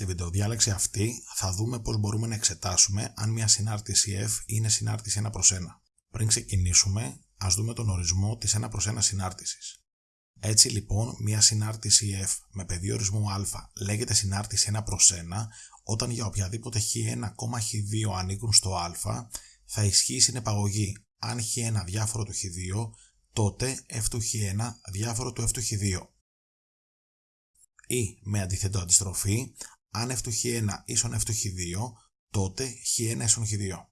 Στη βιντεοδιάλεξη αυτή θα δούμε πώς μπορούμε να εξετάσουμε αν μια συνάρτηση F είναι συνάρτηση 1 προς 1. Πριν ξεκινήσουμε, ας δούμε τον ορισμό της 1 προς 1 συνάρτησης. Έτσι λοιπόν, μια συνάρτηση F με πεδίο ορισμού α λέγεται συνάρτηση 1 προς 1 όταν για οποιαδήποτε χ1, χ2 ανήκουν στο α θα ισχύει η συνεπαγωγή αν χ1 διάφορο του χ2 τότε f του χ1 διάφορο του f του χ2. Ή με αντίθετο αντιστροφή, αν f του χ1 ίσον f του χ2, τότε χ1 ίσον χ2.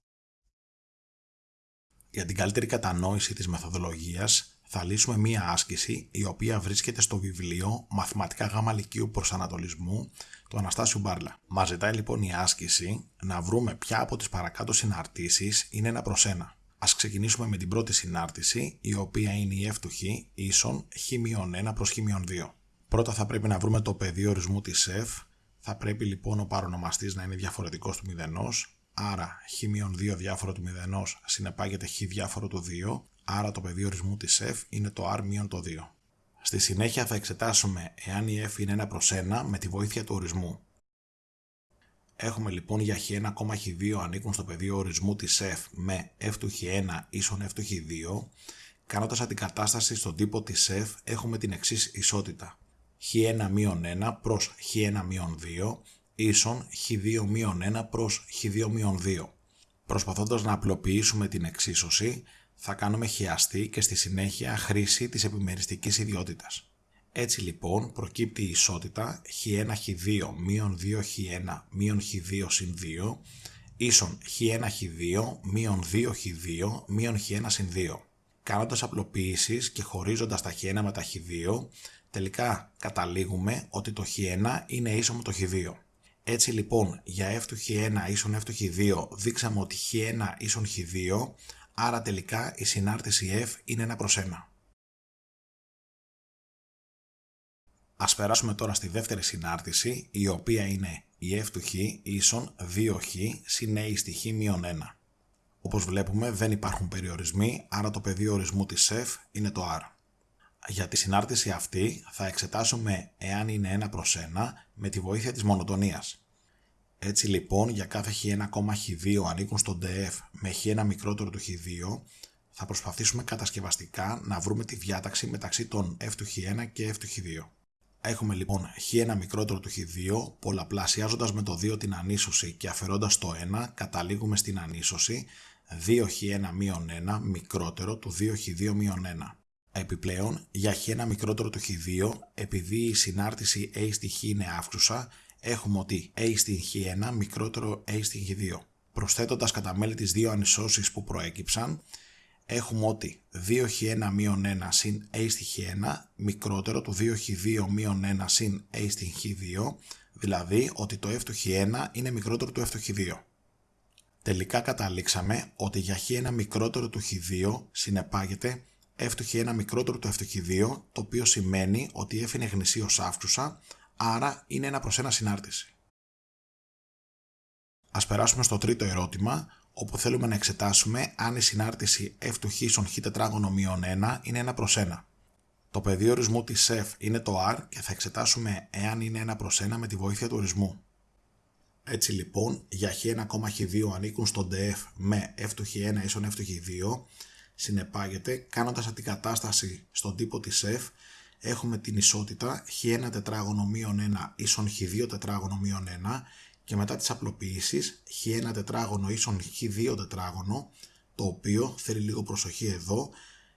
Για την καλύτερη κατανόηση της μεθοδολογίας θα λύσουμε μία άσκηση η οποία βρίσκεται στο βιβλίο Μαθηματικά Γάμα Λυκείου Προσανατολισμού του Αναστάσιου Μπάρλα. Μας ζητάει λοιπόν η άσκηση να βρούμε ποια από τις παρακάτω συναρτήσεις είναι ένα προς ένα. Ας ξεκινήσουμε με την πρώτη συνάρτηση, η οποία είναι η f του χ ίσον χ-1 προς χ-2. Πρώτα θα πρέπει να βρούμε το πεδίο ορισμού της f, θα πρέπει λοιπόν ο παρονομαστής να είναι διαφορετικός του μηδενός, άρα χ-2 διάφορο του μηδενός συνεπάγεται χ διάφορο του 2, άρα το πεδίο ορισμού της f είναι το r το 2. Στη συνέχεια θα εξετάσουμε εάν η f είναι 1 προς 1 με τη βοήθεια του ορισμού. Έχουμε λοιπόν για χ1, χ2 ανήκουν στο πεδίο ορισμού της f με f του χ1 ίσον f του χ2. Κάνοντας αντικατάσταση στον τύπο της f έχουμε την εξής ισότητα. Χ1 1 προς χ1 2 ίσον χ2 1 προς χ2 2. Προσπαθώντας να απλοποιήσουμε την εξίσωση θα κάνουμε χιαστή και στη συνέχεια χρήση της επιμεριστικής ιδιότητας. Έτσι λοιπόν προκύπτει η ισότητα χ1χ2 μείον 2χ1 μείον χ2 συν 2 ίσον χ1χ2 μείον 2χ2 μείον χ1 συν 2. Κάνοντας απλοποιήσεις και χωρίζοντας τα χ1 με τα χ2, τελικά καταλήγουμε ότι το χ1 είναι ίσο με το χ2. Έτσι λοιπόν για f του χ1 ίσον f του χ2 δείξαμε ότι χ1 ίσον χ2, άρα τελικά η συνάρτηση f είναι 1 προς 1. Ας περάσουμε τώρα στη δεύτερη συνάρτηση, η οποία είναι η f του χ ίσον 2χ συν a στη χ μείον 1. Όπως βλέπουμε δεν υπάρχουν περιορισμοί, άρα το πεδίο ορισμού της f είναι το r. Για τη συνάρτηση αυτή θα εξετάσουμε εάν είναι 1 προς 1 με τη βοήθεια της μονοτονίας. Έτσι λοιπόν για κάθε χ1,χ2 ανήκουν στο df με χ1 μικρότερο του χ2 θα προσπαθήσουμε κατασκευαστικά να βρούμε τη διάταξη μεταξύ των f του χ1 και f του χ2. Έχουμε λοιπόν χ1 μικρότερο του χ2, πολλαπλασιάζοντας με το 2 την ανίσωση και αφαιρώντας το 1, καταλήγουμε στην ανίσωση 2χ1 1 μικρότερο του 2χ2 1. Επιπλέον, για χ1 μικρότερο του χ2, επειδή η συνάρτηση a στη χ είναι αύξουσα, έχουμε ότι a στην χ1 μικρότερο a στην χ2. Προσθέτοντας κατά μέλη τις δύο ανισώσεις που προέκυψαν, έχουμε ότι 2χ1 1 συν a στη χ1 μικρότερο του 2χ2 1 συν a στην χ2, δηλαδή ότι το f του χ1 είναι μικρότερο του f του χ2. Τελικά καταλήξαμε ότι για χ1 μικρότερο του χ2 συνεπάγεται f του χ1 μικρότερο του f του χ2, το οποίο σημαίνει ότι f είναι γνησίως αύξουσα, άρα είναι ένα προς ένα συνάρτηση. Ας περάσουμε στο τρίτο ερώτημα, όπου θέλουμε να εξετάσουμε αν η συνάρτηση f του χ στον χ τετράγωνο μείον 1 είναι 1 προς 1. Το πεδίο ορισμού της f είναι το r και θα εξετάσουμε εάν είναι 1 προς 1 με τη βοήθεια του ορισμού. Έτσι λοιπόν, για χ1,χ2 ανήκουν στο df με f του χ1 ίσον f του χ2, συνεπάγεται κάνοντας αντικατάσταση στον τύπο της f, έχουμε την ισότητα χ1 τετράγωνο μείον 1 ίσον χ2 τετράγωνο μείον 1 και μετά τις απλοποιήσεις χ1 τετράγωνο ίσον χ2 τετράγωνο το οποίο θέλει λίγο προσοχή εδώ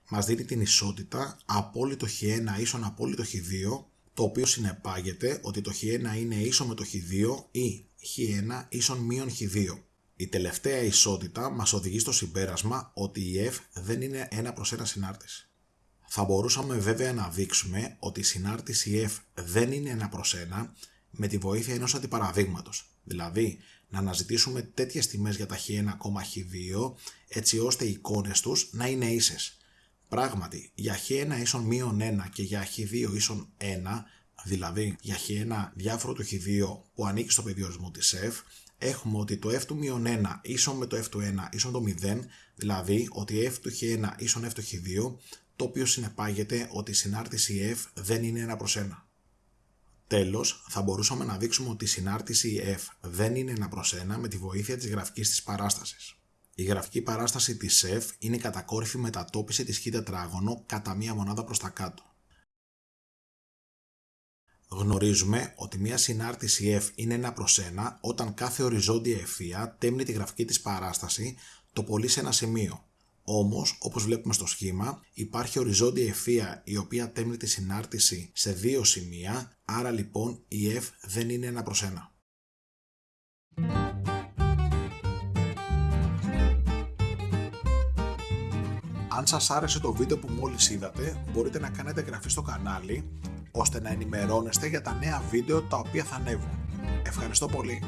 μας δίνει την ισότητα απόλυτο χ1 ίσον απόλυτο χ2 το οποίο συνεπάγεται ότι το χ1 είναι ίσο με το χ2 ή χ1 ίσον μείον χ2. Η τελευταία ισότητα μας οδηγεί στο συμπέρασμα ότι η f δεν είναι ένα προς ένα συνάρτηση. Θα μπορούσαμε βέβαια να δείξουμε ότι η συνάρτηση f δεν είναι ένα προς ένα με τη βοήθεια ενός αντιπαραδείγματος. Δηλαδή, να αναζητήσουμε τέτοιες τιμές για τα χ1, χ2, έτσι ώστε οι εικόνες τους να είναι ίσες. Πράγματι, για χ1 ίσον μείον 1 και για χ2 ίσον 1, δηλαδή για χ1 διάφορο του χ2 που ανήκει στο περιορισμό της f, έχουμε ότι το f του μείον 1 ίσον με το f του 1 ίσον το 0, δηλαδή ότι f του χ1 ίσον f του χ2, το οποίο συνεπάγεται ότι η συνάρτηση f δεν είναι 1 προς 1. Τέλος, θα μπορούσαμε να δείξουμε ότι η συνάρτηση F δεν είναι ένα προς ένα με τη βοήθεια της γραφικής της παράστασης. Η γραφική παράσταση της F είναι η κατακόρυφη μετατόπιση της χ τετράγωνο κατά μία μονάδα προς τα κάτω. Γνωρίζουμε ότι μια συνάρτηση F είναι ένα προς ένα όταν κάθε οριζόντια ευθεία τέμνει τη γραφική της παράσταση το πολύ σε ένα σημείο. Όμως, όπως βλέπουμε στο σχήμα, υπάρχει οριζόντια ευθεία η οποία τέμνει τη συνάρτηση σε δύο σημεία, άρα λοιπόν η F δεν είναι ένα προς ένα. Αν σας άρεσε το βίντεο που μόλις είδατε, μπορείτε να κάνετε εγγραφή στο κανάλι, ώστε να ενημερώνεστε για τα νέα βίντεο τα οποία θα ανέβουν. Ευχαριστώ πολύ!